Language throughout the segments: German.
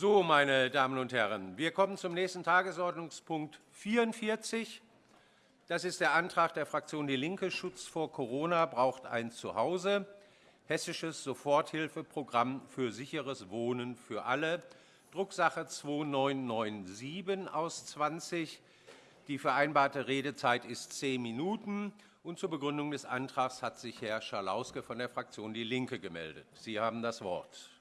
So, meine Damen und Herren, wir kommen zum nächsten Tagesordnungspunkt 44. Das ist der Antrag der Fraktion DIE LINKE, Schutz vor Corona braucht ein Zuhause, hessisches Soforthilfeprogramm für sicheres Wohnen für alle, Drucksache 2997 aus 20. Die vereinbarte Redezeit ist zehn Minuten. Und zur Begründung des Antrags hat sich Herr Schalauske von der Fraktion DIE LINKE gemeldet. Sie haben das Wort.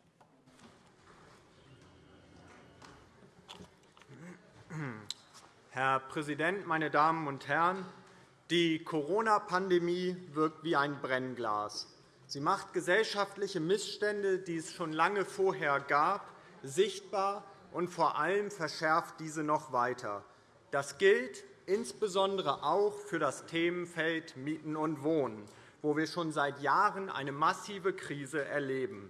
Herr Präsident, meine Damen und Herren! Die Corona-Pandemie wirkt wie ein Brennglas. Sie macht gesellschaftliche Missstände, die es schon lange vorher gab, sichtbar und vor allem verschärft diese noch weiter. Das gilt insbesondere auch für das Themenfeld Mieten und Wohnen, wo wir schon seit Jahren eine massive Krise erleben.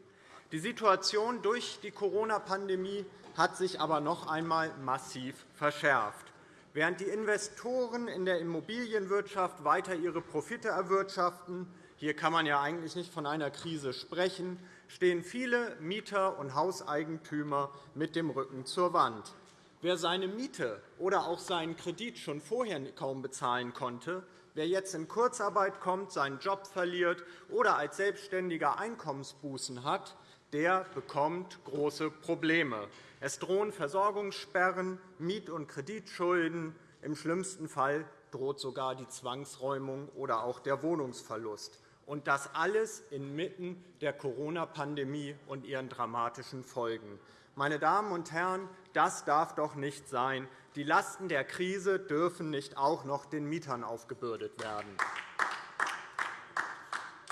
Die Situation durch die Corona-Pandemie hat sich aber noch einmal massiv verschärft. Während die Investoren in der Immobilienwirtschaft weiter ihre Profite erwirtschaften, hier kann man ja eigentlich nicht von einer Krise sprechen, stehen viele Mieter und Hauseigentümer mit dem Rücken zur Wand. Wer seine Miete oder auch seinen Kredit schon vorher kaum bezahlen konnte, wer jetzt in Kurzarbeit kommt, seinen Job verliert oder als Selbstständiger Einkommensbußen hat, der bekommt große Probleme. Es drohen Versorgungssperren, Miet- und Kreditschulden. Im schlimmsten Fall droht sogar die Zwangsräumung oder auch der Wohnungsverlust. Und das alles inmitten der Corona-Pandemie und ihren dramatischen Folgen. Meine Damen und Herren, das darf doch nicht sein. Die Lasten der Krise dürfen nicht auch noch den Mietern aufgebürdet werden.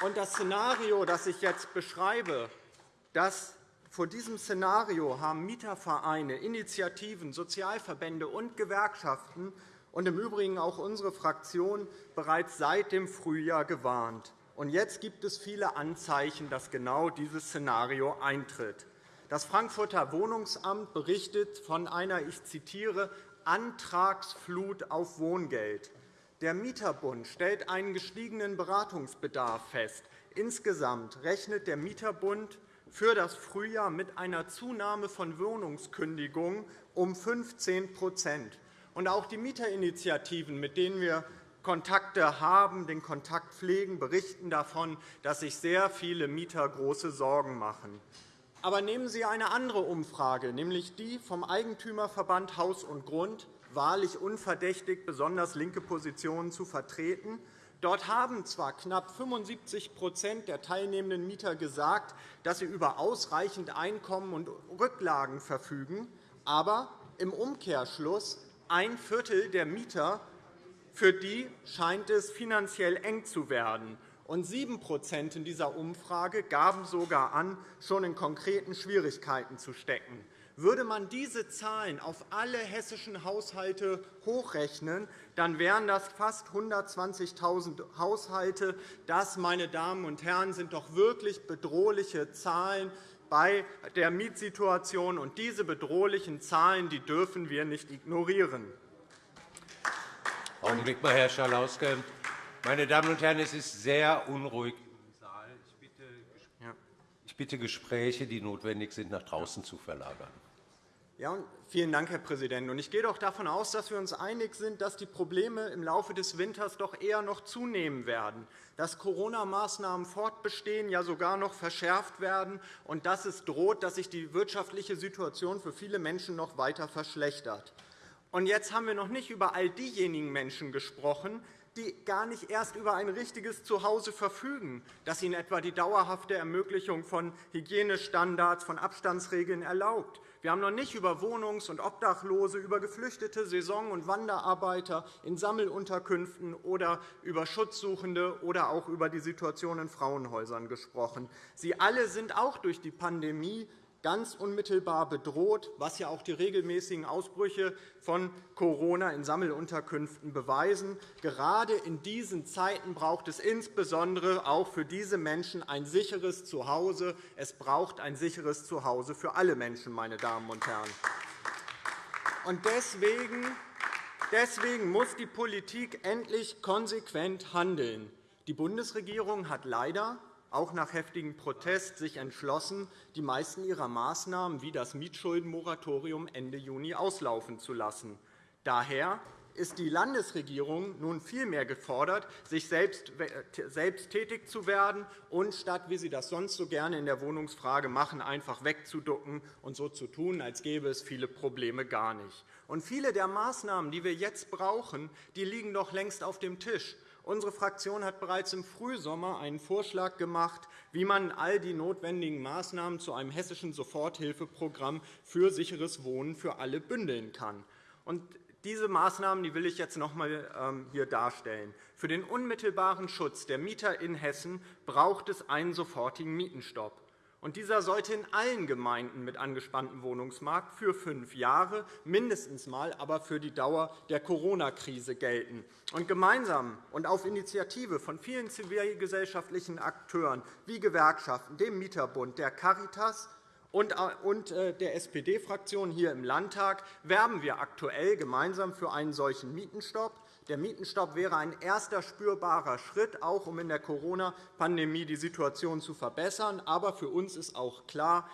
Und das Szenario, das ich jetzt beschreibe, das vor diesem Szenario haben Mietervereine, Initiativen, Sozialverbände und Gewerkschaften und im Übrigen auch unsere Fraktion bereits seit dem Frühjahr gewarnt. Und jetzt gibt es viele Anzeichen, dass genau dieses Szenario eintritt. Das Frankfurter Wohnungsamt berichtet von einer, ich zitiere, Antragsflut auf Wohngeld. Der Mieterbund stellt einen gestiegenen Beratungsbedarf fest. Insgesamt rechnet der Mieterbund für das Frühjahr mit einer Zunahme von Wohnungskündigungen um 15 und Auch die Mieterinitiativen, mit denen wir Kontakte haben, den Kontakt pflegen, berichten davon, dass sich sehr viele Mieter große Sorgen machen. Aber nehmen Sie eine andere Umfrage, nämlich die vom Eigentümerverband Haus und Grund, wahrlich unverdächtig, besonders linke Positionen zu vertreten. Dort haben zwar knapp 75% der teilnehmenden Mieter gesagt, dass sie über ausreichend Einkommen und Rücklagen verfügen, aber im Umkehrschluss ein Viertel der Mieter, für die scheint es finanziell eng zu werden. Und 7 in dieser Umfrage gaben sogar an, schon in konkreten Schwierigkeiten zu stecken. Würde man diese Zahlen auf alle hessischen Haushalte hochrechnen, dann wären das fast 120.000 Haushalte. Das, meine Damen und Herren, sind doch wirklich bedrohliche Zahlen bei der Mietsituation. Und diese bedrohlichen Zahlen die dürfen wir nicht ignorieren. Augenblick mal, Herr Schalauske. Meine Damen und Herren, es ist sehr unruhig im Saal. Ich bitte, Gespräche, die notwendig sind, nach draußen zu verlagern. Ja, vielen Dank, Herr Präsident. Ich gehe doch davon aus, dass wir uns einig sind, dass die Probleme im Laufe des Winters doch eher noch zunehmen werden, dass Corona-Maßnahmen fortbestehen, ja sogar noch verschärft werden, und dass es droht, dass sich die wirtschaftliche Situation für viele Menschen noch weiter verschlechtert. Und jetzt haben wir noch nicht über all diejenigen Menschen gesprochen, die gar nicht erst über ein richtiges Zuhause verfügen, das ihnen etwa die dauerhafte Ermöglichung von Hygienestandards, von Abstandsregeln erlaubt, wir haben noch nicht über Wohnungs- und Obdachlose, über Geflüchtete, Saison- und Wanderarbeiter in Sammelunterkünften oder über Schutzsuchende oder auch über die Situation in Frauenhäusern gesprochen. Sie alle sind auch durch die Pandemie ganz unmittelbar bedroht, was ja auch die regelmäßigen Ausbrüche von Corona in Sammelunterkünften beweisen. Gerade in diesen Zeiten braucht es insbesondere auch für diese Menschen ein sicheres Zuhause. Es braucht ein sicheres Zuhause für alle Menschen, meine Damen und Herren. Und deswegen Deswegen muss die Politik endlich konsequent handeln. Die Bundesregierung hat leider auch nach heftigem Protest, sich entschlossen, die meisten ihrer Maßnahmen wie das Mietschuldenmoratorium Ende Juni auslaufen zu lassen. Daher ist die Landesregierung nun vielmehr gefordert, sich selbst, tätig zu werden und statt, wie Sie das sonst so gerne in der Wohnungsfrage machen, einfach wegzuducken und so zu tun, als gäbe es viele Probleme gar nicht. Und viele der Maßnahmen, die wir jetzt brauchen, die liegen doch längst auf dem Tisch. Unsere Fraktion hat bereits im Frühsommer einen Vorschlag gemacht, wie man all die notwendigen Maßnahmen zu einem hessischen Soforthilfeprogramm für sicheres Wohnen für alle bündeln kann. Diese Maßnahmen die will ich jetzt noch einmal ähm, hier darstellen. Für den unmittelbaren Schutz der Mieter in Hessen braucht es einen sofortigen Mietenstopp. Dieser sollte in allen Gemeinden mit angespanntem Wohnungsmarkt für fünf Jahre mindestens mal, aber für die Dauer der Corona-Krise gelten. gemeinsam und auf Initiative von vielen zivilgesellschaftlichen Akteuren wie Gewerkschaften, dem Mieterbund, der Caritas und äh, der SPD-Fraktion hier im Landtag werben wir aktuell gemeinsam für einen solchen Mietenstopp. Der Mietenstopp wäre ein erster spürbarer Schritt, auch um in der Corona-Pandemie die Situation zu verbessern. Aber für uns ist auch klar,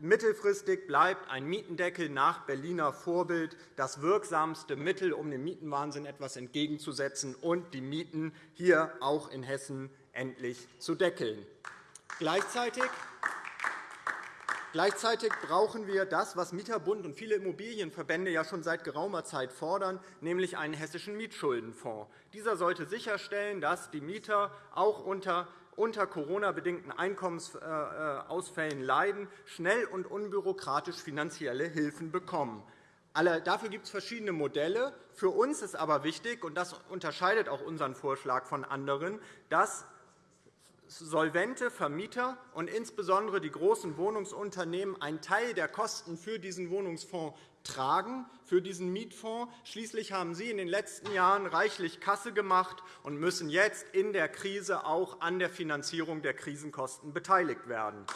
Mittelfristig bleibt ein Mietendeckel nach Berliner Vorbild das wirksamste Mittel, um dem Mietenwahnsinn etwas entgegenzusetzen und die Mieten hier auch in Hessen endlich zu deckeln. Gleichzeitig Gleichzeitig brauchen wir das, was Mieterbund und viele Immobilienverbände ja schon seit geraumer Zeit fordern, nämlich einen hessischen Mietschuldenfonds. Dieser sollte sicherstellen, dass die Mieter auch unter unter Corona-bedingten Einkommensausfällen leiden, schnell und unbürokratisch finanzielle Hilfen bekommen. Dafür gibt es verschiedene Modelle. Für uns ist aber wichtig, und das unterscheidet auch unseren Vorschlag von anderen, dass solvente Vermieter und insbesondere die großen Wohnungsunternehmen einen Teil der Kosten für diesen Wohnungsfonds tragen, für diesen Mietfonds. Schließlich haben Sie in den letzten Jahren reichlich Kasse gemacht und müssen jetzt in der Krise auch an der Finanzierung der Krisenkosten beteiligt werden.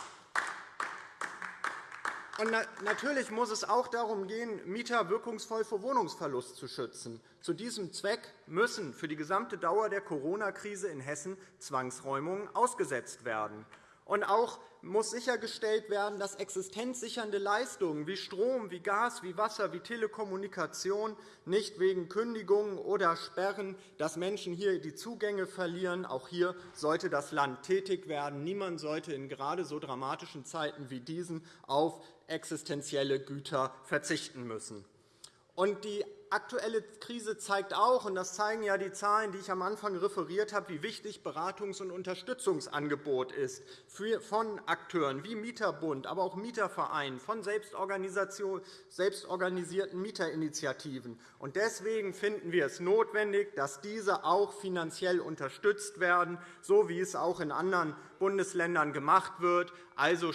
Und natürlich muss es auch darum gehen, Mieter wirkungsvoll vor Wohnungsverlust zu schützen. Zu diesem Zweck müssen für die gesamte Dauer der Corona-Krise in Hessen Zwangsräumungen ausgesetzt werden. Und auch muss sichergestellt werden, dass existenzsichernde Leistungen wie Strom, wie Gas, wie Wasser, wie Telekommunikation nicht wegen Kündigungen oder Sperren, dass Menschen hier die Zugänge verlieren. Auch hier sollte das Land tätig werden. Niemand sollte in gerade so dramatischen Zeiten wie diesen auf existenzielle Güter verzichten müssen. Und die aktuelle Krise zeigt auch, und das zeigen ja die Zahlen, die ich am Anfang referiert habe, wie wichtig Beratungs- und Unterstützungsangebot ist von Akteuren wie Mieterbund, aber auch Mietervereinen, von selbstorganisierten Mieterinitiativen. Deswegen finden wir es notwendig, dass diese auch finanziell unterstützt werden, so wie es auch in anderen Bundesländern gemacht wird. Also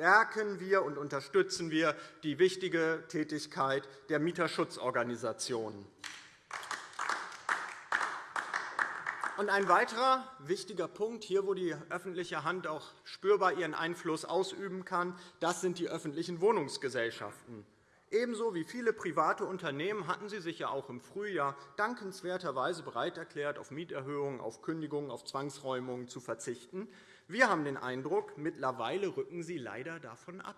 stärken wir und unterstützen wir die wichtige Tätigkeit der Mieterschutzorganisationen. Ein weiterer wichtiger Punkt, hier wo die öffentliche Hand auch spürbar ihren Einfluss ausüben kann, das sind die öffentlichen Wohnungsgesellschaften. Ebenso wie viele private Unternehmen hatten sie sich ja auch im Frühjahr dankenswerterweise bereit erklärt, auf Mieterhöhungen, auf Kündigungen, auf Zwangsräumungen zu verzichten. Wir haben den Eindruck, mittlerweile rücken sie leider davon ab.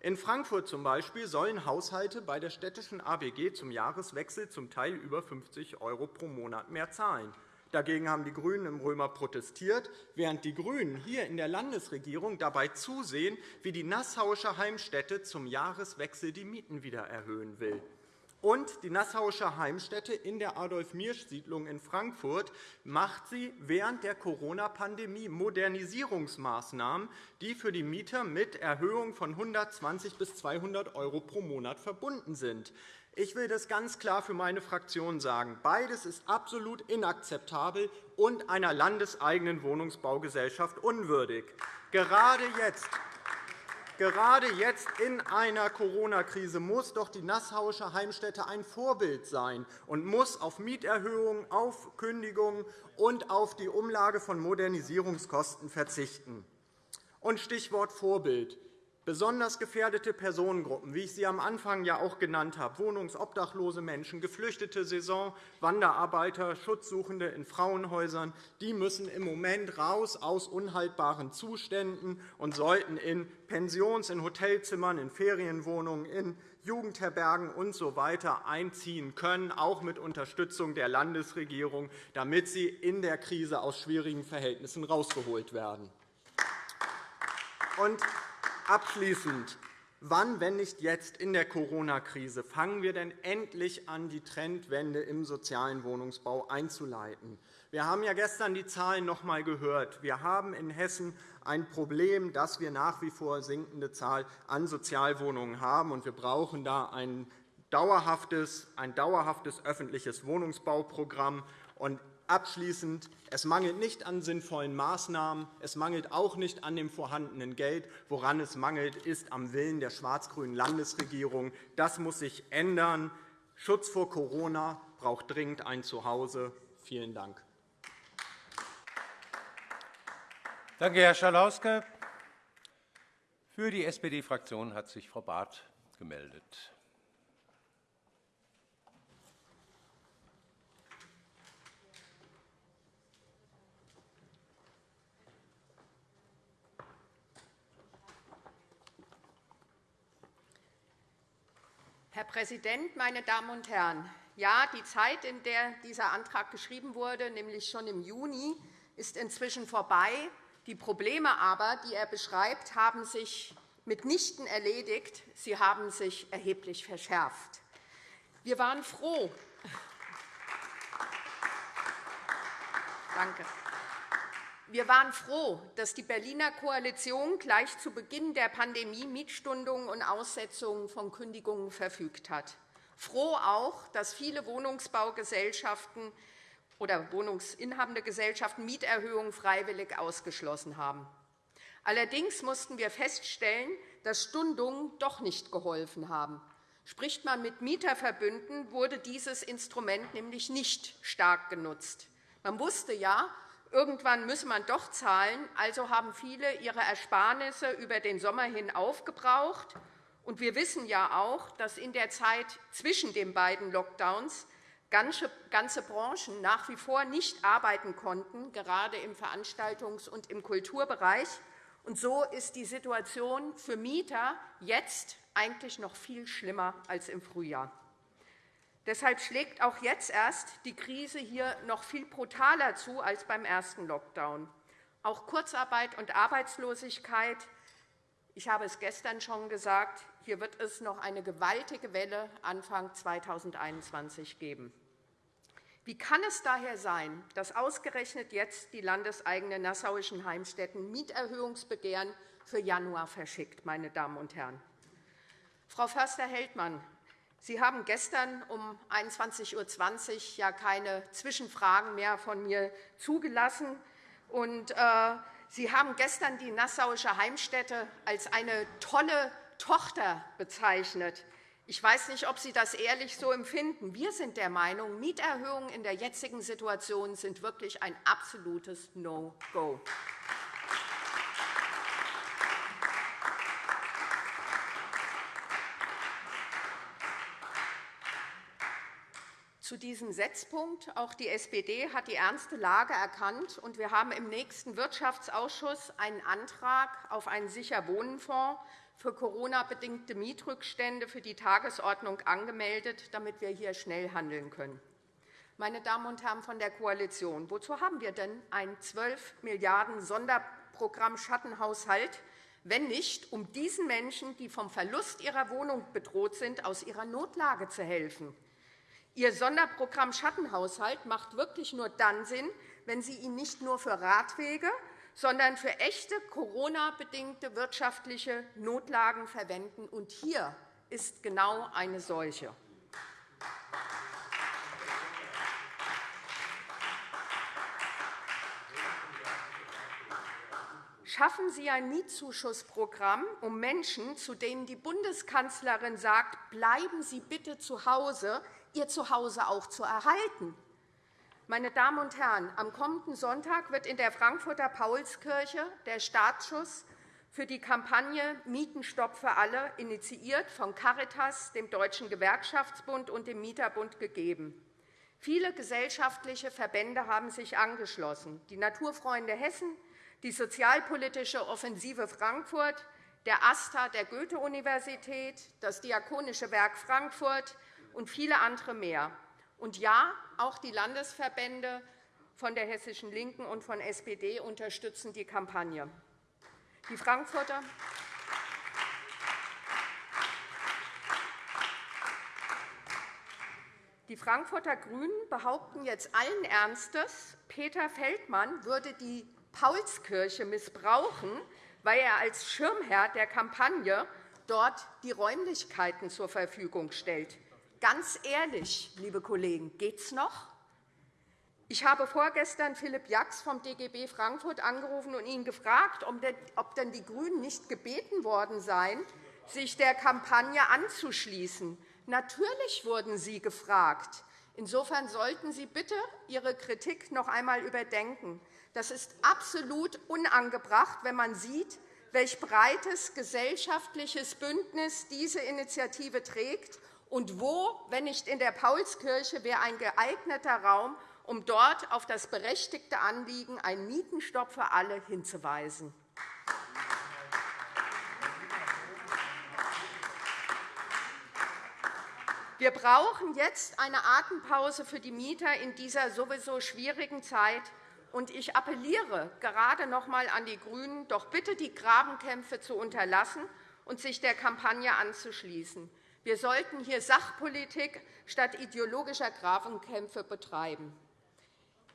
In Frankfurt zum Beispiel sollen Haushalte bei der städtischen ABG zum Jahreswechsel zum Teil über 50 € pro Monat mehr zahlen. Dagegen haben die GRÜNEN im Römer protestiert, während die GRÜNEN hier in der Landesregierung dabei zusehen, wie die Nassauische Heimstätte zum Jahreswechsel die Mieten wieder erhöhen will. Und die Nassauische Heimstätte in der Adolf-Miersch-Siedlung in Frankfurt macht sie während der Corona-Pandemie Modernisierungsmaßnahmen, die für die Mieter mit Erhöhung von 120 bis 200 € pro Monat verbunden sind. Ich will das ganz klar für meine Fraktion sagen. Beides ist absolut inakzeptabel und einer landeseigenen Wohnungsbaugesellschaft unwürdig. Gerade jetzt Gerade jetzt in einer Corona-Krise muss doch die Nassauische Heimstätte ein Vorbild sein und muss auf Mieterhöhungen, auf Kündigungen und auf die Umlage von Modernisierungskosten verzichten. Und Stichwort Vorbild. Besonders gefährdete Personengruppen, wie ich sie am Anfang ja auch genannt habe, wohnungsobdachlose Menschen, geflüchtete Saison, Wanderarbeiter, Schutzsuchende in Frauenhäusern, die müssen im Moment raus aus unhaltbaren Zuständen und sollten in Pensions-, in Hotelzimmern, in Ferienwohnungen, in Jugendherbergen usw. So einziehen können, auch mit Unterstützung der Landesregierung, damit sie in der Krise aus schwierigen Verhältnissen herausgeholt werden. Und abschließend. Wann, wenn nicht jetzt in der Corona-Krise, fangen wir denn endlich an, die Trendwende im sozialen Wohnungsbau einzuleiten? Wir haben ja gestern die Zahlen noch einmal gehört. Wir haben in Hessen ein Problem, dass wir nach wie vor sinkende Zahl an Sozialwohnungen haben. und Wir brauchen da ein dauerhaftes, ein dauerhaftes öffentliches Wohnungsbauprogramm. Und Abschließend. Es mangelt nicht an sinnvollen Maßnahmen. Es mangelt auch nicht an dem vorhandenen Geld. Woran es mangelt, ist am Willen der schwarz-grünen Landesregierung. Das muss sich ändern. Schutz vor Corona braucht dringend ein Zuhause. Vielen Dank. Danke, Herr Schalauske. Für die SPD-Fraktion hat sich Frau Barth gemeldet. Herr Präsident, meine Damen und Herren! Ja, die Zeit, in der dieser Antrag geschrieben wurde, nämlich schon im Juni, ist inzwischen vorbei. Die Probleme aber, die er beschreibt, haben sich mitnichten erledigt. Sie haben sich erheblich verschärft. Wir waren froh. Danke. Wir waren froh, dass die Berliner Koalition gleich zu Beginn der Pandemie Mietstundungen und Aussetzungen von Kündigungen verfügt hat. Froh auch, dass viele Wohnungsbaugesellschaften oder wohnungsinhabende Gesellschaften Mieterhöhungen freiwillig ausgeschlossen haben. Allerdings mussten wir feststellen, dass Stundungen doch nicht geholfen haben. Spricht man mit Mieterverbünden, wurde dieses Instrument nämlich nicht stark genutzt. Man wusste ja, Irgendwann muss man doch zahlen, also haben viele ihre Ersparnisse über den Sommer hin aufgebraucht. Und wir wissen ja auch, dass in der Zeit zwischen den beiden Lockdowns ganze Branchen nach wie vor nicht arbeiten konnten, gerade im Veranstaltungs- und im Kulturbereich. Und so ist die Situation für Mieter jetzt eigentlich noch viel schlimmer als im Frühjahr. Deshalb schlägt auch jetzt erst die Krise hier noch viel brutaler zu als beim ersten Lockdown. Auch Kurzarbeit und Arbeitslosigkeit, ich habe es gestern schon gesagt, hier wird es noch eine gewaltige Welle Anfang 2021 geben. Wie kann es daher sein, dass ausgerechnet jetzt die landeseigenen nassauischen Heimstätten Mieterhöhungsbegehren für Januar verschickt, meine Damen und Herren? Frau Förster-Heldmann, Sie haben gestern um 21.20 Uhr ja keine Zwischenfragen mehr von mir zugelassen. Und, äh, Sie haben gestern die Nassauische Heimstätte als eine tolle Tochter bezeichnet. Ich weiß nicht, ob Sie das ehrlich so empfinden. Wir sind der Meinung, Mieterhöhungen in der jetzigen Situation sind wirklich ein absolutes No-Go. Zu diesem Setzpunkt. Auch die SPD hat die ernste Lage erkannt, und wir haben im nächsten Wirtschaftsausschuss einen Antrag auf einen Sicherwohnenfonds für Corona-bedingte Mietrückstände für die Tagesordnung angemeldet, damit wir hier schnell handeln können. Meine Damen und Herren von der Koalition, wozu haben wir denn ein 12 Milliarden Sonderprogramm Schattenhaushalt, wenn nicht, um diesen Menschen, die vom Verlust ihrer Wohnung bedroht sind, aus ihrer Notlage zu helfen? Ihr Sonderprogramm Schattenhaushalt macht wirklich nur dann Sinn, wenn Sie ihn nicht nur für Radwege, sondern für echte Corona-bedingte wirtschaftliche Notlagen verwenden. Und hier ist genau eine solche. Schaffen Sie ein Mietzuschussprogramm, um Menschen, zu denen die Bundeskanzlerin sagt, bleiben Sie bitte zu Hause, ihr Zuhause auch zu erhalten. Meine Damen und Herren, am kommenden Sonntag wird in der Frankfurter Paulskirche der Startschuss für die Kampagne Mietenstopp für alle, initiiert von Caritas, dem Deutschen Gewerkschaftsbund und dem Mieterbund, gegeben. Viele gesellschaftliche Verbände haben sich angeschlossen. Die Naturfreunde Hessen, die Sozialpolitische Offensive Frankfurt, der AStA der Goethe-Universität, das Diakonische Werk Frankfurt und viele andere mehr. Und ja, auch die Landesverbände von der Hessischen Linken und von SPD unterstützen die Kampagne. Die Frankfurter Die Frankfurter GRÜNEN behaupten jetzt allen Ernstes, Peter Feldmann würde die Paulskirche missbrauchen, weil er als Schirmherr der Kampagne dort die Räumlichkeiten zur Verfügung stellt. Ganz ehrlich, liebe Kollegen, geht es noch? Ich habe vorgestern Philipp Jax vom DGB Frankfurt angerufen und ihn gefragt, ob denn die GRÜNEN nicht gebeten worden seien, sich der Kampagne anzuschließen. Natürlich wurden Sie gefragt. Insofern sollten Sie bitte Ihre Kritik noch einmal überdenken. Das ist absolut unangebracht, wenn man sieht, welch breites gesellschaftliches Bündnis diese Initiative trägt und wo, wenn nicht in der Paulskirche, wäre ein geeigneter Raum, um dort auf das berechtigte Anliegen, einen Mietenstopp für alle, hinzuweisen. Wir brauchen jetzt eine Atempause für die Mieter in dieser sowieso schwierigen Zeit. Und ich appelliere gerade noch einmal an die GRÜNEN, doch bitte die Grabenkämpfe zu unterlassen und sich der Kampagne anzuschließen. Wir sollten hier Sachpolitik statt ideologischer Grabenkämpfe betreiben.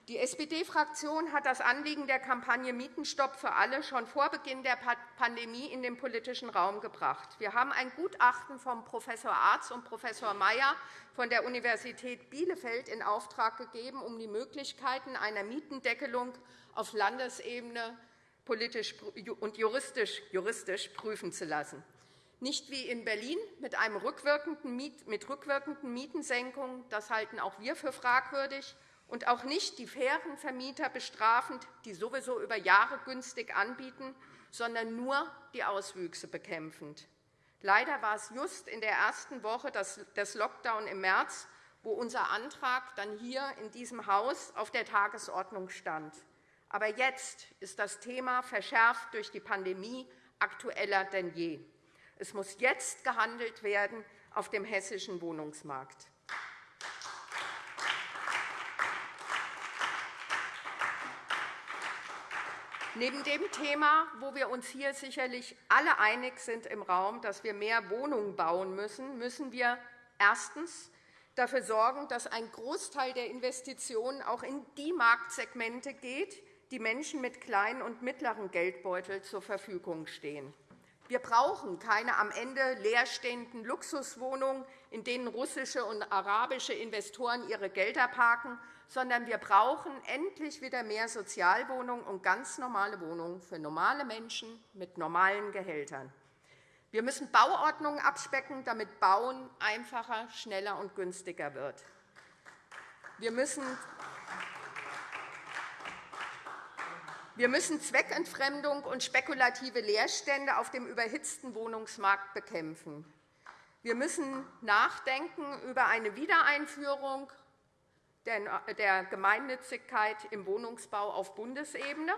Die SPD-Fraktion hat das Anliegen der Kampagne Mietenstopp für alle schon vor Beginn der Pandemie in den politischen Raum gebracht. Wir haben ein Gutachten von Prof. Arz und Prof. Mayer von der Universität Bielefeld in Auftrag gegeben, um die Möglichkeiten einer Mietendeckelung auf Landesebene politisch und juristisch, juristisch prüfen zu lassen. Nicht wie in Berlin mit, einem rückwirkenden mit rückwirkenden Mietensenkungen. Das halten auch wir für fragwürdig und auch nicht die fairen Vermieter bestrafend, die sowieso über Jahre günstig anbieten, sondern nur die Auswüchse bekämpfend. Leider war es just in der ersten Woche des Lockdown im März, wo unser Antrag dann hier in diesem Haus auf der Tagesordnung stand. Aber jetzt ist das Thema verschärft durch die Pandemie aktueller denn je. Es muss jetzt gehandelt werden auf dem hessischen Wohnungsmarkt. Neben dem Thema, wo wir uns hier sicherlich alle einig sind im Raum, dass wir mehr Wohnungen bauen müssen, müssen wir erstens dafür sorgen, dass ein Großteil der Investitionen auch in die Marktsegmente geht, die Menschen mit kleinen und mittleren Geldbeutel zur Verfügung stehen. Wir brauchen keine am Ende leerstehenden Luxuswohnungen, in denen russische und arabische Investoren ihre Gelder parken, sondern wir brauchen endlich wieder mehr Sozialwohnungen und ganz normale Wohnungen für normale Menschen mit normalen Gehältern. Wir müssen Bauordnungen abspecken, damit Bauen einfacher, schneller und günstiger wird. Wir müssen wir müssen Zweckentfremdung und spekulative Leerstände auf dem überhitzten Wohnungsmarkt bekämpfen. Wir müssen nachdenken über eine Wiedereinführung der Gemeinnützigkeit im Wohnungsbau auf Bundesebene.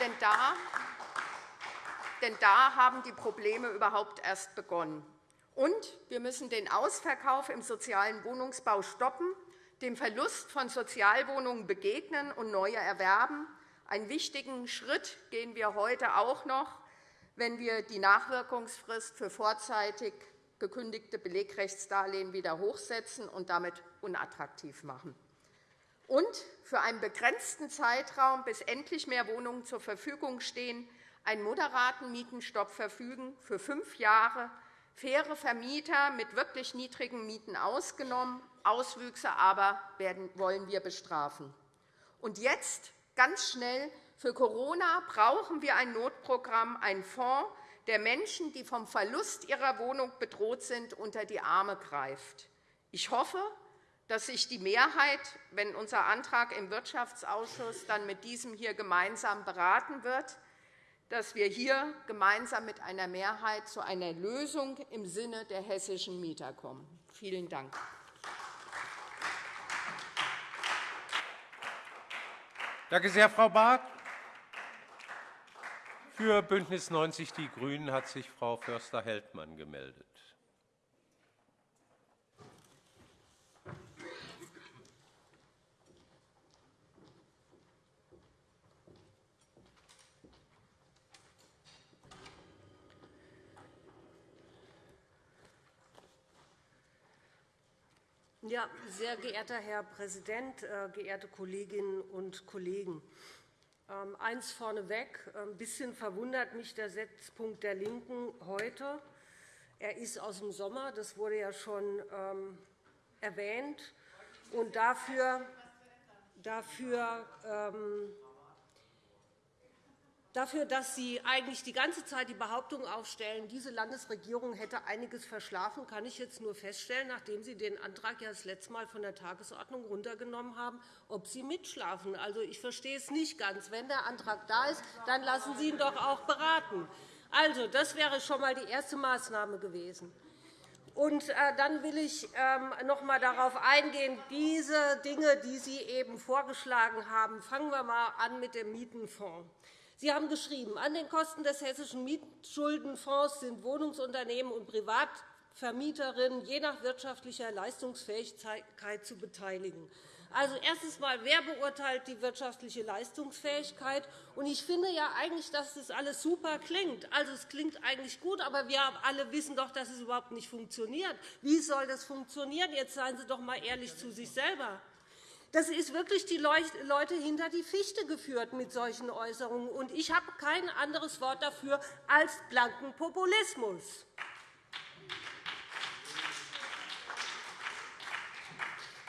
Denn da, denn da haben die Probleme überhaupt erst begonnen. Und wir müssen den Ausverkauf im sozialen Wohnungsbau stoppen, dem Verlust von Sozialwohnungen begegnen und neue erwerben. Einen wichtigen Schritt gehen wir heute auch noch, wenn wir die Nachwirkungsfrist für vorzeitig gekündigte Belegrechtsdarlehen wieder hochsetzen und damit unattraktiv machen. Und für einen begrenzten Zeitraum, bis endlich mehr Wohnungen zur Verfügung stehen, einen moderaten Mietenstopp verfügen für fünf Jahre, faire Vermieter mit wirklich niedrigen Mieten ausgenommen, Auswüchse aber werden, wollen wir bestrafen. Und jetzt, ganz schnell, für Corona brauchen wir ein Notprogramm, einen Fonds, der Menschen, die vom Verlust ihrer Wohnung bedroht sind, unter die Arme greift. Ich hoffe, dass sich die Mehrheit, wenn unser Antrag im Wirtschaftsausschuss dann mit diesem hier gemeinsam beraten wird, dass wir hier gemeinsam mit einer Mehrheit zu einer Lösung im Sinne der hessischen Mieter kommen. Vielen Dank. Danke sehr, Frau Barth. Für BÜNDNIS 90 die GRÜNEN hat sich Frau Förster-Heldmann gemeldet. Ja, sehr geehrter Herr Präsident, äh, geehrte Kolleginnen und Kollegen! Ähm, eins vorneweg. Ein bisschen verwundert mich der Setzpunkt der LINKEN heute. Er ist aus dem Sommer. Das wurde ja schon ähm, erwähnt. Und dafür, dafür ähm, dafür, dass Sie eigentlich die ganze Zeit die Behauptung aufstellen, diese Landesregierung hätte einiges verschlafen, kann ich jetzt nur feststellen, nachdem Sie den Antrag ja das letzte Mal von der Tagesordnung runtergenommen haben, ob Sie mitschlafen. Also, ich verstehe es nicht ganz. Wenn der Antrag da ist, dann lassen Sie ihn doch auch beraten. Also, das wäre schon einmal die erste Maßnahme gewesen. Und äh, dann will ich ähm, noch einmal darauf eingehen, diese Dinge, die Sie eben vorgeschlagen haben. Fangen wir einmal an mit dem Mietenfonds. Sie haben geschrieben, an den Kosten des Hessischen Mietschuldenfonds sind Wohnungsunternehmen und Privatvermieterinnen je nach wirtschaftlicher Leistungsfähigkeit zu beteiligen. Also, erstens einmal, wer beurteilt die wirtschaftliche Leistungsfähigkeit? Und ich finde ja eigentlich, dass das alles super klingt. Also, es klingt eigentlich gut, aber wir alle wissen doch, dass es überhaupt nicht funktioniert. Wie soll das funktionieren? Jetzt seien Sie doch einmal ehrlich zu sich selber. Das ist wirklich die Leute hinter die Fichte geführt mit solchen Äußerungen. Und ich habe kein anderes Wort dafür als blanken Populismus.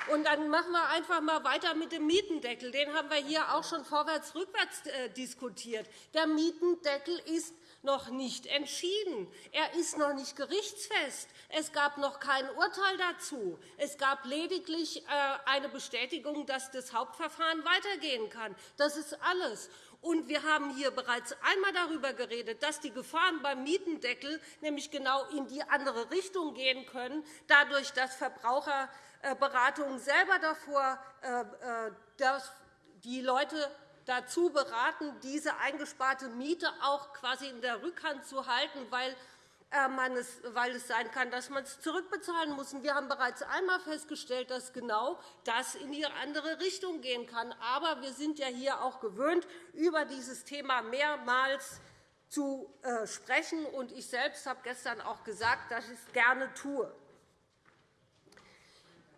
Und dann machen wir einfach einmal weiter mit dem Mietendeckel. Den haben wir hier auch schon vorwärts-rückwärts äh, diskutiert. Der Mietendeckel ist noch nicht entschieden. Er ist noch nicht gerichtsfest. Es gab noch kein Urteil dazu. Es gab lediglich äh, eine Bestätigung, dass das Hauptverfahren weitergehen kann. Das ist alles. Und wir haben hier bereits einmal darüber geredet, dass die Gefahren beim Mietendeckel nämlich genau in die andere Richtung gehen können, dadurch, dass Verbraucherberatungen selber davor äh, äh, dass die Leute dazu beraten, diese eingesparte Miete auch quasi in der Rückhand zu halten, weil äh, es, weil es sein kann, dass man es zurückbezahlen muss. Wir haben bereits einmal festgestellt, dass genau das in die andere Richtung gehen kann. Aber wir sind ja hier auch gewöhnt, über dieses Thema mehrmals zu äh, sprechen. Ich selbst habe gestern auch gesagt, dass ich es gerne tue.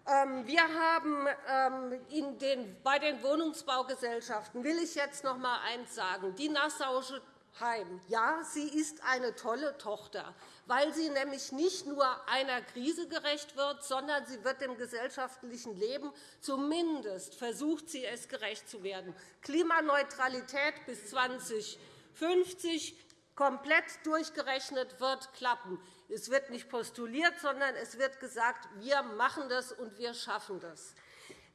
Ähm, wir haben ähm, bei den Wohnungsbaugesellschaften will ich jetzt noch einmal eines sagen. Die Nassauische Heim. Ja, sie ist eine tolle Tochter, weil sie nämlich nicht nur einer Krise gerecht wird, sondern sie wird dem gesellschaftlichen Leben zumindest versucht sie es gerecht zu werden. Klimaneutralität bis 2050 komplett durchgerechnet wird klappen. Es wird nicht postuliert, sondern es wird gesagt, wir machen das und wir schaffen das.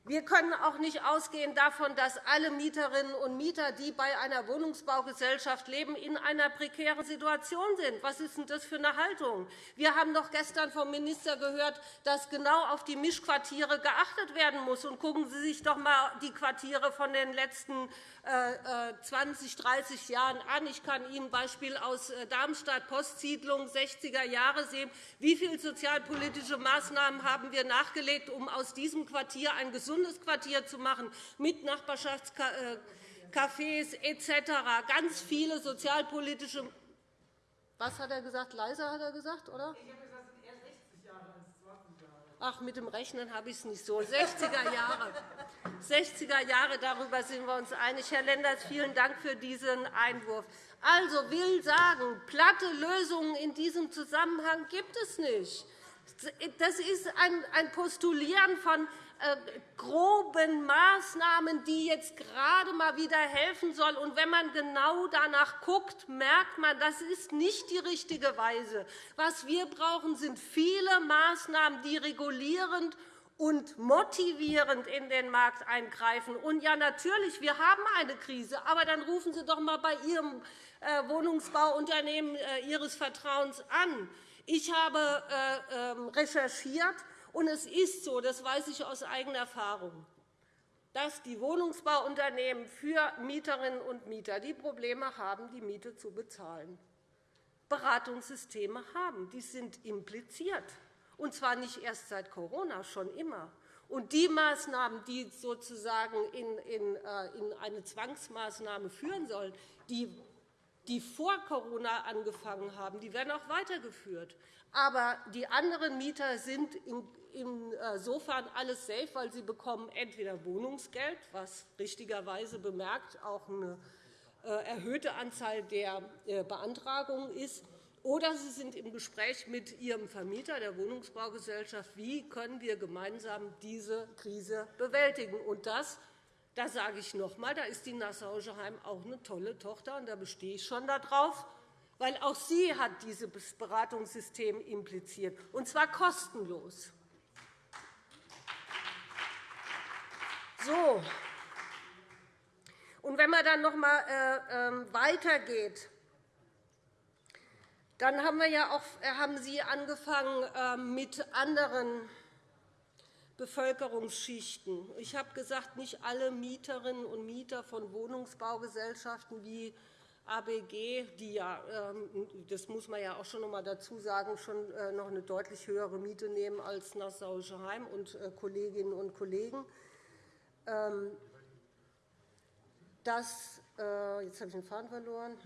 Wir können auch nicht ausgehen davon, dass alle Mieterinnen und Mieter, die bei einer Wohnungsbaugesellschaft leben, in einer prekären Situation sind. Was ist denn das für eine Haltung? Wir haben doch gestern vom Minister gehört, dass genau auf die Mischquartiere geachtet werden muss. Und gucken Sie sich doch einmal die Quartiere von den letzten 20, 30 Jahren an. Ich kann Ihnen ein Beispiel aus äh, Darmstadt, Postsiedlung 60er Jahre sehen. Wie viele sozialpolitische Maßnahmen haben wir nachgelegt, um aus diesem Quartier ein gesundes Quartier zu machen, mit Nachbarschaftscafés etc. Ganz viele sozialpolitische Was hat er gesagt? Leiser hat er gesagt, oder? Ach, mit dem Rechnen habe ich es nicht so. 60er Jahre. 60er Jahre, darüber sind wir uns einig. Herr Lenders, vielen Dank für diesen Einwurf. Also will sagen, platte Lösungen in diesem Zusammenhang gibt es nicht. Das ist ein Postulieren von groben Maßnahmen, die jetzt gerade einmal wieder helfen sollen. Und wenn man genau danach guckt, merkt man, das ist nicht die richtige Weise. Was wir brauchen, sind viele Maßnahmen, die regulierend und motivierend in den Markt eingreifen. Und ja, natürlich, wir haben eine Krise, aber dann rufen Sie doch einmal bei Ihrem äh, Wohnungsbauunternehmen äh, Ihres Vertrauens an. Ich habe ähm, recherchiert, und es ist so, das weiß ich aus eigener Erfahrung, dass die Wohnungsbauunternehmen für Mieterinnen und Mieter die Probleme haben, die Miete zu bezahlen. Beratungssysteme haben. Die sind impliziert, und zwar nicht erst seit Corona, schon immer. Und die Maßnahmen, die sozusagen in, äh, in eine Zwangsmaßnahme führen sollen, die, die vor Corona angefangen haben, die werden auch weitergeführt. Aber die anderen Mieter sind insofern alles safe, weil sie bekommen entweder Wohnungsgeld, was richtigerweise bemerkt auch eine äh, erhöhte Anzahl der äh, Beantragungen ist, oder Sie sind im Gespräch mit Ihrem Vermieter, der Wohnungsbaugesellschaft, wie können wir gemeinsam diese Krise bewältigen. Und das, da sage ich noch einmal, da ist die Nassau Heim auch eine tolle Tochter, und da bestehe ich schon darauf, weil auch sie hat dieses Beratungssystem impliziert, und zwar kostenlos. So. Und wenn man dann noch einmal äh, ähm, weitergeht, dann haben, wir ja auch, äh, haben Sie angefangen ähm, mit anderen Bevölkerungsschichten. Ich habe gesagt, nicht alle Mieterinnen und Mieter von Wohnungsbaugesellschaften wie ABG, die ja, ähm, das muss man ja auch schon noch einmal dazu sagen, schon äh, noch eine deutlich höhere Miete nehmen als Nassauische Heim und Kolleginnen und Kollegen. Ähm, das, jetzt habe ich den Faden verloren.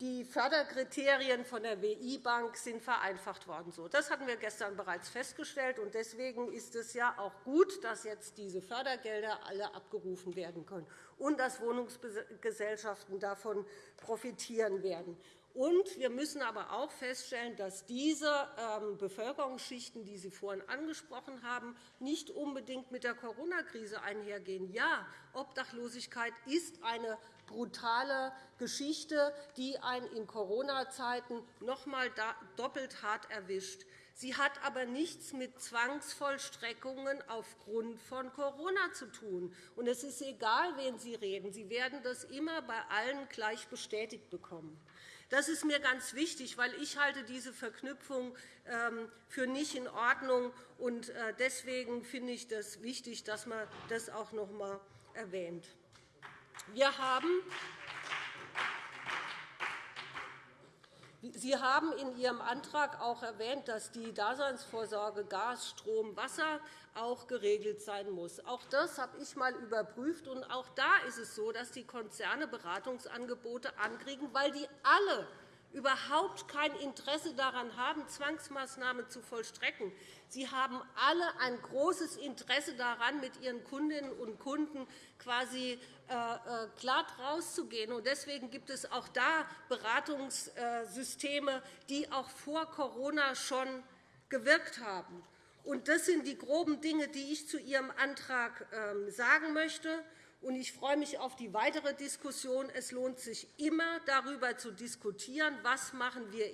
Die Förderkriterien von der WI-Bank sind vereinfacht worden. Das hatten wir gestern bereits festgestellt. Deswegen ist es ja auch gut, dass jetzt diese Fördergelder alle abgerufen werden können und dass Wohnungsgesellschaften davon profitieren werden. Und wir müssen aber auch feststellen, dass diese ähm, Bevölkerungsschichten, die Sie vorhin angesprochen haben, nicht unbedingt mit der Corona-Krise einhergehen. Ja, Obdachlosigkeit ist eine brutale Geschichte, die einen in Corona-Zeiten noch einmal doppelt hart erwischt. Sie hat aber nichts mit Zwangsvollstreckungen aufgrund von Corona zu tun. Und es ist egal, wen Sie reden. Sie werden das immer bei allen gleich bestätigt bekommen. Das ist mir ganz wichtig, weil ich halte diese Verknüpfung ähm, für nicht in Ordnung und äh, deswegen finde ich es wichtig, dass man das auch noch einmal erwähnt. Wir haben Sie haben in Ihrem Antrag auch erwähnt, dass die Daseinsvorsorge Gas, Strom, Wasser auch geregelt sein muss. Auch das habe ich einmal überprüft. Und auch da ist es so, dass die Konzerne Beratungsangebote ankriegen, weil die alle überhaupt kein Interesse daran haben, Zwangsmaßnahmen zu vollstrecken. Sie haben alle ein großes Interesse daran, mit ihren Kundinnen und Kunden quasi äh, äh, glatt rauszugehen. Deswegen gibt es auch da Beratungssysteme, die auch vor Corona schon gewirkt haben. Das sind die groben Dinge, die ich zu Ihrem Antrag ähm, sagen möchte. Ich freue mich auf die weitere Diskussion. Es lohnt sich immer, darüber zu diskutieren, was machen wir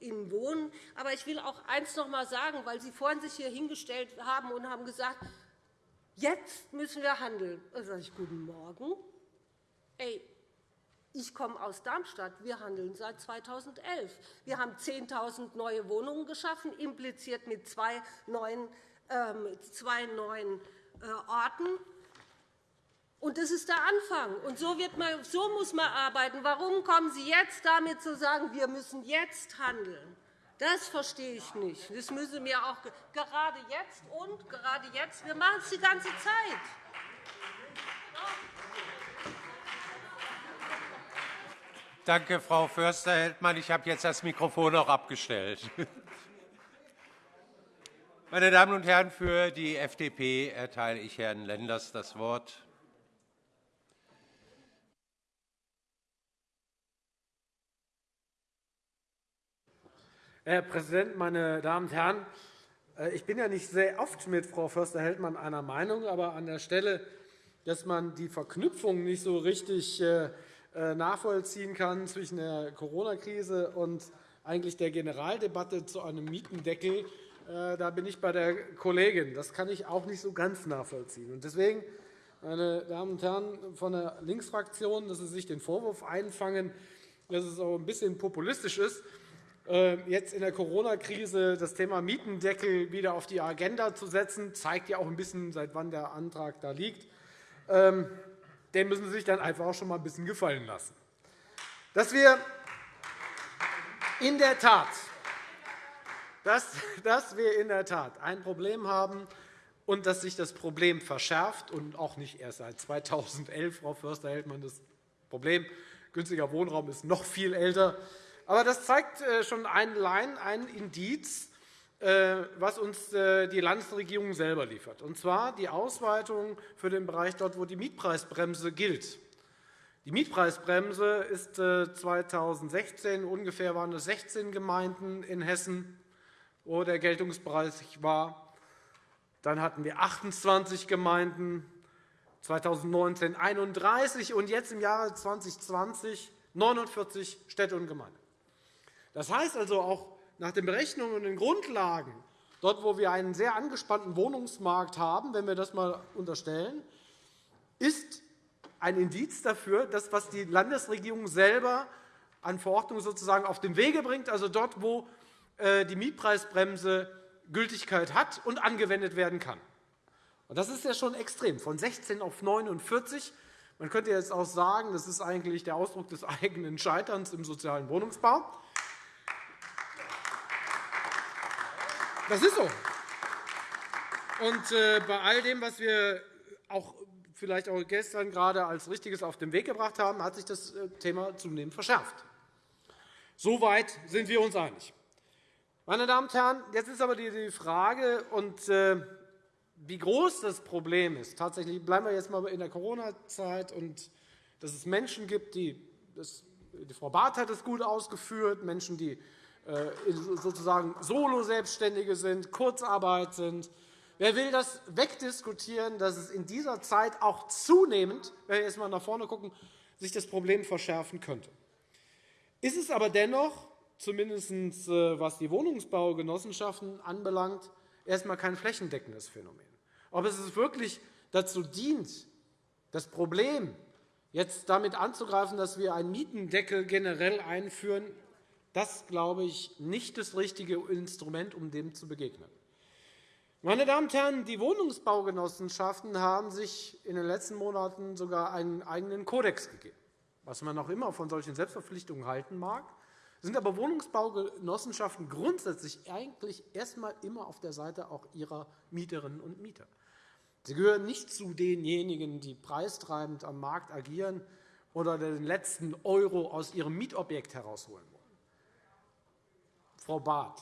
im Wohnen. Aber ich will auch eines noch einmal sagen, weil Sie vorhin sich hier hingestellt haben und haben gesagt, jetzt müssen wir handeln. Da sage ich, guten Morgen. Ey, ich komme aus Darmstadt. Wir handeln seit 2011. Wir haben 10.000 neue Wohnungen geschaffen, impliziert mit zwei neuen, ähm, zwei neuen äh, Orten. Und das ist der Anfang. Und so, wird man, so muss man arbeiten. Warum kommen Sie jetzt damit zu sagen, wir müssen jetzt handeln? Das verstehe ich nicht. Das müssen mir auch gerade jetzt und gerade jetzt. Wir machen es die ganze Zeit. Danke, Frau Förster-Heldmann. Ich habe jetzt das Mikrofon auch abgestellt. Meine Damen und Herren, für die FDP erteile ich Herrn Lenders das Wort. Herr Präsident, meine Damen und Herren! Äh, ich bin ja nicht sehr oft mit Frau Förster-Heldmann einer Meinung, aber an der Stelle, dass man die Verknüpfung nicht so richtig äh, äh, nachvollziehen kann zwischen der Corona-Krise und eigentlich der Generaldebatte zu einem Mietendeckel, da bin ich bei der Kollegin. Das kann ich auch nicht so ganz nachvollziehen. Deswegen meine Damen und Herren von der Linksfraktion, dass Sie sich den Vorwurf einfangen, dass es auch ein bisschen populistisch ist, jetzt in der Corona-Krise das Thema Mietendeckel wieder auf die Agenda zu setzen, zeigt ja auch ein bisschen, seit wann der Antrag da liegt. Ähm, den müssen Sie sich dann einfach auch schon mal ein bisschen gefallen lassen. Dass wir in der Tat, dass, dass wir in der Tat ein Problem haben und dass sich das Problem verschärft und auch nicht erst seit 2011, Frau Förster-Heldmann, das Problem günstiger Wohnraum ist noch viel älter. Aber das zeigt äh, schon ein Line, ein Indiz, äh, was uns äh, die Landesregierung selber liefert, und zwar die Ausweitung für den Bereich dort, wo die Mietpreisbremse gilt. Die Mietpreisbremse ist 2016 ungefähr waren es 16 Gemeinden in Hessen, wo der Geltungsbereich war. Dann hatten wir 28 Gemeinden, 2019 31 und jetzt im Jahre 2020 49 Städte und Gemeinden. Das heißt also auch nach den Berechnungen und den Grundlagen, dort wo wir einen sehr angespannten Wohnungsmarkt haben, wenn wir das einmal unterstellen, ist ein Indiz dafür, dass was die Landesregierung selber an Verordnungen sozusagen auf den Wege bringt, also dort, wo äh, die Mietpreisbremse Gültigkeit hat und angewendet werden kann. Das ist ja schon extrem, von 16 auf 49. Man könnte jetzt auch sagen, das ist eigentlich der Ausdruck des eigenen Scheiterns im sozialen Wohnungsbau. Das ist so. Und äh, bei all dem, was wir auch vielleicht auch gestern gerade als Richtiges auf den Weg gebracht haben, hat sich das äh, Thema zunehmend verschärft. Soweit sind wir uns einig. Meine Damen und Herren, jetzt ist aber die Frage, und äh, wie groß das Problem ist. Tatsächlich bleiben wir jetzt einmal in der Corona-Zeit, und dass es Menschen gibt, die das, die Frau Barth hat es gut ausgeführt, Menschen, die sozusagen Solo-Selbstständige sind, Kurzarbeit sind. Wer will das wegdiskutieren, dass es in dieser Zeit auch zunehmend, wenn wir jetzt einmal nach vorne schauen, sich das Problem verschärfen könnte? Ist es aber dennoch, zumindest äh, was die Wohnungsbaugenossenschaften anbelangt, erst einmal kein flächendeckendes Phänomen. Ob es wirklich dazu dient, das Problem jetzt damit anzugreifen, dass wir einen Mietendeckel generell einführen, das glaube ich nicht das richtige Instrument, um dem zu begegnen. Meine Damen und Herren, die Wohnungsbaugenossenschaften haben sich in den letzten Monaten sogar einen eigenen Kodex gegeben, was man auch immer von solchen Selbstverpflichtungen halten mag sind aber Wohnungsbaugenossenschaften grundsätzlich eigentlich erst einmal immer auf der Seite auch ihrer Mieterinnen und Mieter. Sie gehören nicht zu denjenigen, die preistreibend am Markt agieren oder den letzten Euro aus ihrem Mietobjekt herausholen Frau Barth,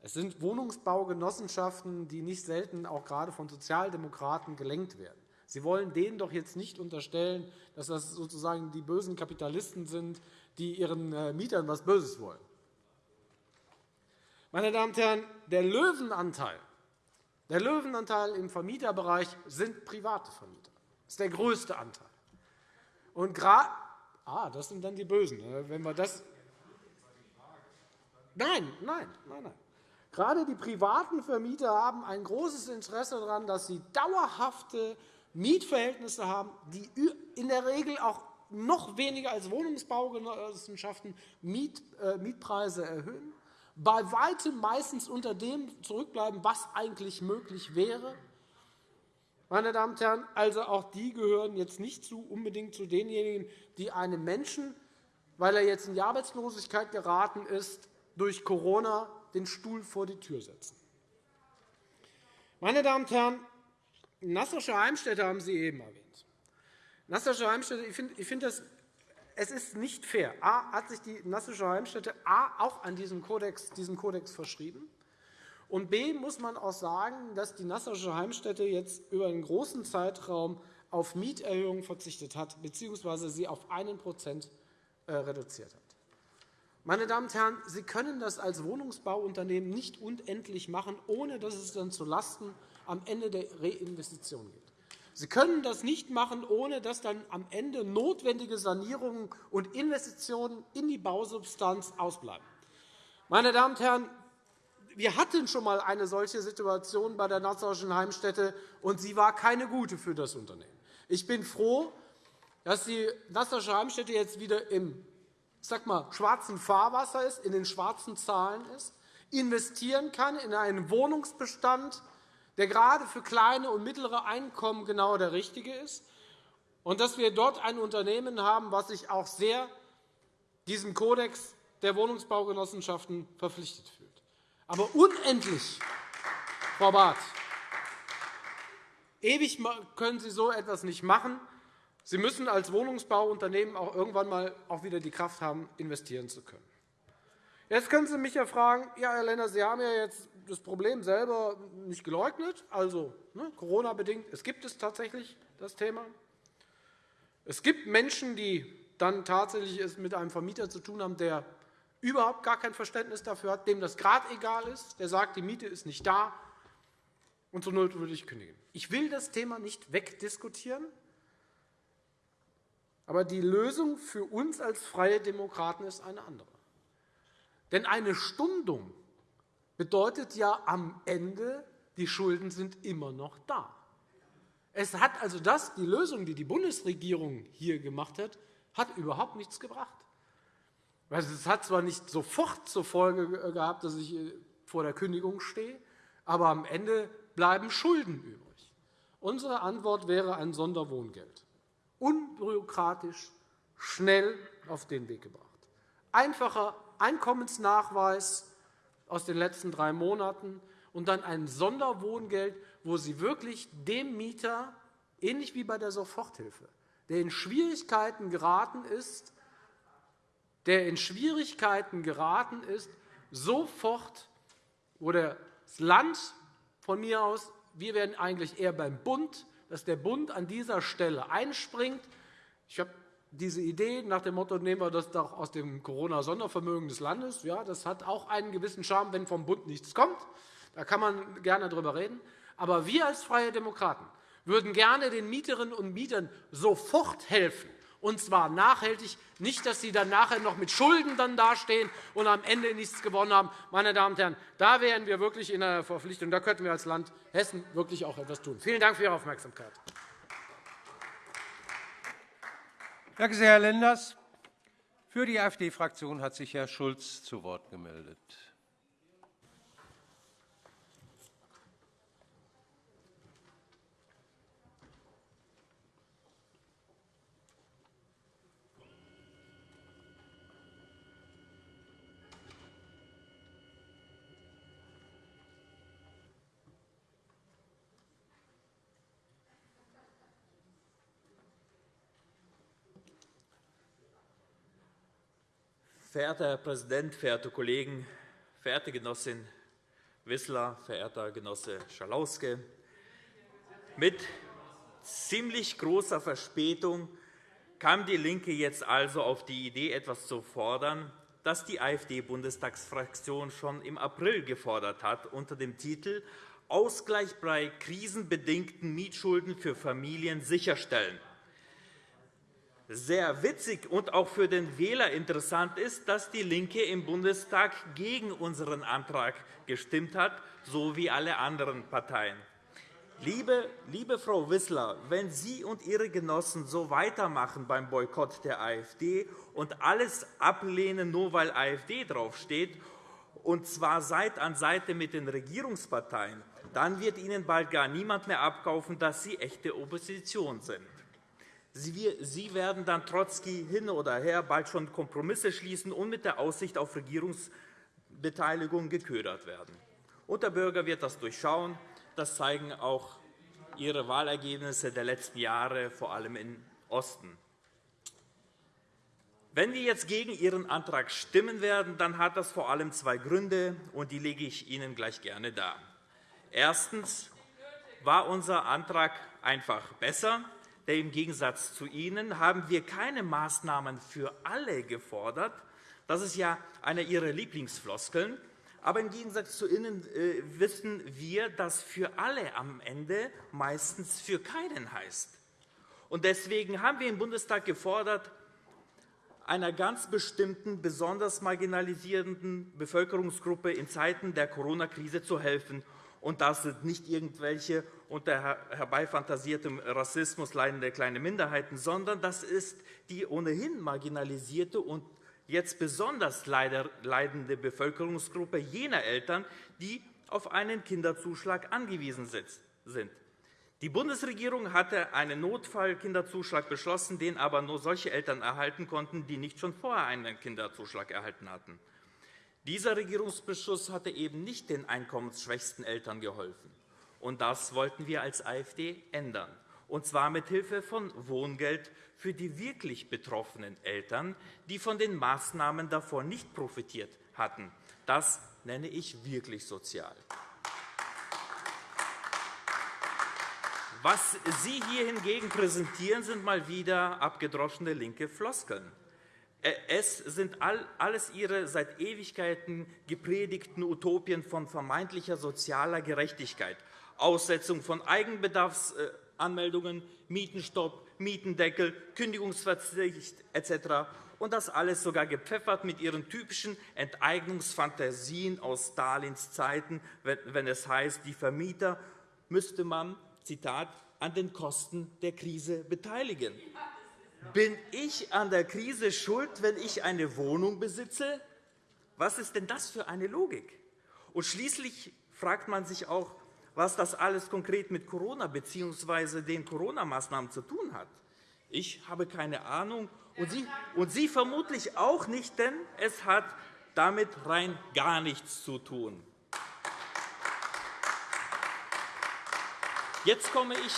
es sind Wohnungsbaugenossenschaften, die nicht selten auch gerade von Sozialdemokraten gelenkt werden. Sie wollen denen doch jetzt nicht unterstellen, dass das sozusagen die bösen Kapitalisten sind, die ihren äh, Mietern etwas Böses wollen. Meine Damen und Herren, der Löwenanteil, der Löwenanteil im Vermieterbereich sind private Vermieter. Das ist der größte Anteil. Und ah, das sind dann die Bösen. Ne? Wenn wir das Nein, nein, nein, nein. Gerade die privaten Vermieter haben ein großes Interesse daran, dass sie dauerhafte Mietverhältnisse haben, die in der Regel auch noch weniger als Wohnungsbaugenossenschaften äh, Mietpreise erhöhen, bei weitem meistens unter dem zurückbleiben, was eigentlich möglich wäre. Meine Damen und Herren, also auch die gehören jetzt nicht unbedingt zu denjenigen, die einem Menschen, weil er jetzt in die Arbeitslosigkeit geraten ist, durch Corona den Stuhl vor die Tür setzen. Meine Damen und Herren, Nassauische Heimstätte haben Sie eben erwähnt. Nassauische Heimstätte, ich finde, find es ist nicht fair. A, hat sich die Nassauische Heimstätte A, auch an diesen Kodex, diesen Kodex verschrieben. Und B muss man auch sagen, dass die Nassauische Heimstätte jetzt über einen großen Zeitraum auf Mieterhöhungen verzichtet hat bzw. sie auf 1% äh, reduziert hat. Meine Damen und Herren, Sie können das als Wohnungsbauunternehmen nicht unendlich machen, ohne dass es dann zulasten am Ende der Reinvestition geht. Sie können das nicht machen, ohne dass dann am Ende notwendige Sanierungen und Investitionen in die Bausubstanz ausbleiben. Meine Damen und Herren, wir hatten schon einmal eine solche Situation bei der Nassauischen Heimstätte, und sie war keine gute für das Unternehmen. Ich bin froh, dass die Wassersche Heimstätte jetzt wieder im sag mal, schwarzen Fahrwasser ist, in den schwarzen Zahlen ist, investieren kann in einen Wohnungsbestand, der gerade für kleine und mittlere Einkommen genau der richtige ist, und dass wir dort ein Unternehmen haben, das sich auch sehr diesem Kodex der Wohnungsbaugenossenschaften verpflichtet fühlt. Aber unendlich, Frau Barth, ewig können Sie so etwas nicht machen. Sie müssen als Wohnungsbauunternehmen auch irgendwann einmal auch wieder die Kraft haben, investieren zu können. Jetzt können Sie mich ja fragen, ja, Herr Lender, Sie haben ja jetzt das Problem selber nicht geleugnet, also ne, Corona-bedingt. Es gibt es tatsächlich, das Thema. Es gibt Menschen, die dann tatsächlich es mit einem Vermieter zu tun haben, der überhaupt gar kein Verständnis dafür hat, dem das gerade egal ist, der sagt, die Miete ist nicht da, und zur Not würde ich kündigen. Ich will das Thema nicht wegdiskutieren. Aber die Lösung für uns als Freie Demokraten ist eine andere. Denn eine Stundung bedeutet ja am Ende, die Schulden sind immer noch da. Es hat also das, die Lösung, die die Bundesregierung hier gemacht hat, hat überhaupt nichts gebracht. Es hat zwar nicht sofort zur Folge gehabt, dass ich äh, vor der Kündigung stehe, aber am Ende bleiben Schulden übrig. Unsere Antwort wäre ein Sonderwohngeld unbürokratisch, schnell auf den Weg gebracht. Einfacher Einkommensnachweis aus den letzten drei Monaten und dann ein Sonderwohngeld, wo Sie wirklich dem Mieter, ähnlich wie bei der Soforthilfe, der in Schwierigkeiten geraten ist, der in Schwierigkeiten geraten ist, sofort, wo das Land von mir aus, wir werden eigentlich eher beim Bund, dass der Bund an dieser Stelle einspringt. Ich habe diese Idee nach dem Motto, nehmen wir das doch aus dem Corona-Sondervermögen des Landes. Ja, das hat auch einen gewissen Charme, wenn vom Bund nichts kommt. Da kann man gerne darüber reden. Aber wir als Freie Demokraten würden gerne den Mieterinnen und Mietern sofort helfen, und zwar nachhaltig, nicht, dass sie dann nachher noch mit Schulden dann dastehen und am Ende nichts gewonnen haben. Meine Damen und Herren, da wären wir wirklich in der Verpflichtung. Da könnten wir als Land Hessen wirklich auch etwas tun. Vielen Dank für Ihre Aufmerksamkeit. Danke sehr, Herr Lenders. Für die AfD-Fraktion hat sich Herr Schulz zu Wort gemeldet. Verehrter Herr Präsident, verehrte Kollegen, verehrte Genossin Wissler, verehrter Genosse Schalauske! Mit ziemlich großer Verspätung kam DIE LINKE jetzt also auf die Idee, etwas zu fordern, das die AfD-Bundestagsfraktion schon im April gefordert hat, unter dem Titel Ausgleich bei krisenbedingten Mietschulden für Familien sicherstellen sehr witzig und auch für den Wähler interessant ist, dass DIE LINKE im Bundestag gegen unseren Antrag gestimmt hat, so wie alle anderen Parteien. Liebe, liebe Frau Wissler, wenn Sie und Ihre Genossen so weitermachen beim Boykott der AfD und alles ablehnen, nur weil AfD draufsteht, und zwar Seite an Seite mit den Regierungsparteien, dann wird Ihnen bald gar niemand mehr abkaufen, dass Sie echte Opposition sind. Sie werden dann Trotzki hin oder her bald schon Kompromisse schließen und mit der Aussicht auf Regierungsbeteiligung geködert werden. Und der Bürger wird das durchschauen. Das zeigen auch Ihre Wahlergebnisse der letzten Jahre, vor allem im Osten. Wenn wir jetzt gegen Ihren Antrag stimmen werden, dann hat das vor allem zwei Gründe, und die lege ich Ihnen gleich gerne dar. Erstens war unser Antrag einfach besser. Denn im Gegensatz zu Ihnen haben wir keine Maßnahmen für alle gefordert. Das ist ja eine Ihrer Lieblingsfloskeln. Aber im Gegensatz zu Ihnen äh, wissen wir, dass für alle am Ende meistens für keinen heißt. Und deswegen haben wir im Bundestag gefordert, einer ganz bestimmten, besonders marginalisierenden Bevölkerungsgruppe in Zeiten der Corona-Krise zu helfen Und das sind nicht irgendwelche unter herbeifantasiertem Rassismus leidende kleine Minderheiten, sondern das ist die ohnehin marginalisierte und jetzt besonders leidende Bevölkerungsgruppe jener Eltern, die auf einen Kinderzuschlag angewiesen sind. Die Bundesregierung hatte einen Notfallkinderzuschlag beschlossen, den aber nur solche Eltern erhalten konnten, die nicht schon vorher einen Kinderzuschlag erhalten hatten. Dieser Regierungsbeschluss hatte eben nicht den einkommensschwächsten Eltern geholfen. Und das wollten wir als AfD ändern, und zwar mit Hilfe von Wohngeld für die wirklich betroffenen Eltern, die von den Maßnahmen davor nicht profitiert hatten. Das nenne ich wirklich sozial. Was Sie hier hingegen präsentieren, sind mal wieder abgedroschene linke Floskeln. Es sind alles Ihre seit Ewigkeiten gepredigten Utopien von vermeintlicher sozialer Gerechtigkeit, Aussetzung von Eigenbedarfsanmeldungen, Mietenstopp, Mietendeckel, Kündigungsverzicht etc. Und das alles sogar gepfeffert mit Ihren typischen Enteignungsfantasien aus Stalins Zeiten, wenn es heißt, die Vermieter müsste man Zitat, an den Kosten der Krise beteiligen. Bin ich an der Krise schuld, wenn ich eine Wohnung besitze? Was ist denn das für eine Logik? Und schließlich fragt man sich auch, was das alles konkret mit Corona bzw. den Corona-Maßnahmen zu tun hat. Ich habe keine Ahnung, und Sie, und Sie vermutlich auch nicht, denn es hat damit rein gar nichts zu tun. Jetzt komme ich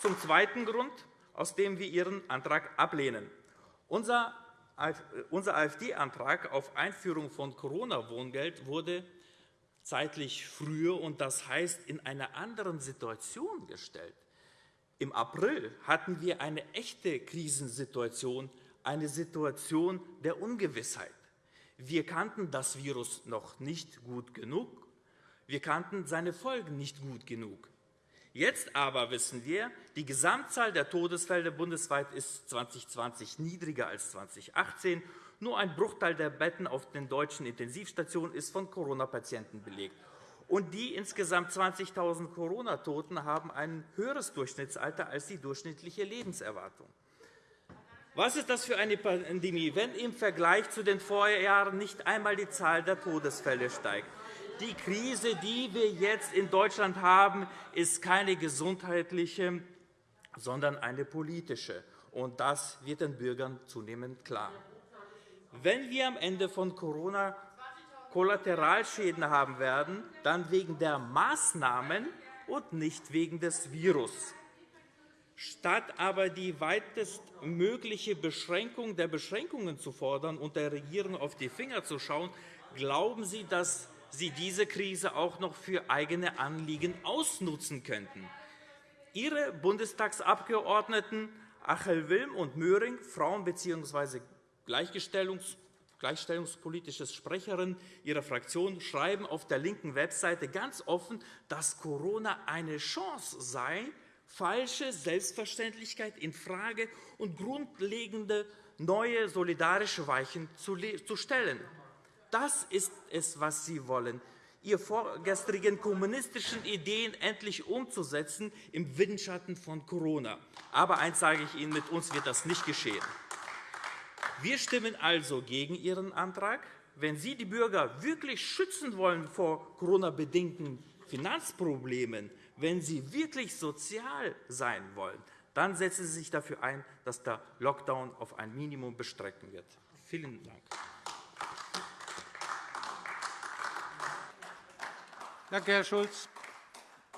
zum zweiten Grund, aus dem wir Ihren Antrag ablehnen. Unser AfD-Antrag auf Einführung von Corona-Wohngeld wurde zeitlich früher, und das heißt in einer anderen Situation gestellt. Im April hatten wir eine echte Krisensituation, eine Situation der Ungewissheit. Wir kannten das Virus noch nicht gut genug. Wir kannten seine Folgen nicht gut genug. Jetzt aber wissen wir, die Gesamtzahl der Todesfälle bundesweit ist 2020 niedriger als 2018. Nur ein Bruchteil der Betten auf den deutschen Intensivstationen ist von Corona-Patienten belegt. Und die insgesamt 20.000 Corona-Toten haben ein höheres Durchschnittsalter als die durchschnittliche Lebenserwartung. Was ist das für eine Pandemie, wenn im Vergleich zu den Vorjahren nicht einmal die Zahl der Todesfälle steigt? Die Krise, die wir jetzt in Deutschland haben, ist keine gesundheitliche, sondern eine politische. Und das wird den Bürgern zunehmend klar. Wenn wir am Ende von Corona Kollateralschäden haben werden, dann wegen der Maßnahmen und nicht wegen des Virus. Statt aber die weitestmögliche Beschränkung der Beschränkungen zu fordern und der Regierung auf die Finger zu schauen, glauben Sie, dass sie diese Krise auch noch für eigene Anliegen ausnutzen könnten. Ihre Bundestagsabgeordneten Achel Wilm und Möhring, Frauen- bzw. Gleichstellungs gleichstellungspolitische Sprecherin ihrer Fraktion schreiben auf der linken Webseite ganz offen, dass Corona eine Chance sei, falsche Selbstverständlichkeit in Frage und grundlegende neue solidarische Weichen zu stellen. Das ist es, was Sie wollen, Ihre vorgestrigen kommunistischen Ideen endlich umzusetzen im Windschatten von Corona. Aber eines sage ich Ihnen, mit uns wird das nicht geschehen. Wir stimmen also gegen Ihren Antrag. Wenn Sie die Bürger wirklich schützen wollen vor Corona-bedingten Finanzproblemen, wenn Sie wirklich sozial sein wollen, dann setzen Sie sich dafür ein, dass der Lockdown auf ein Minimum bestrecken wird. Vielen Dank. Danke, Herr Schulz.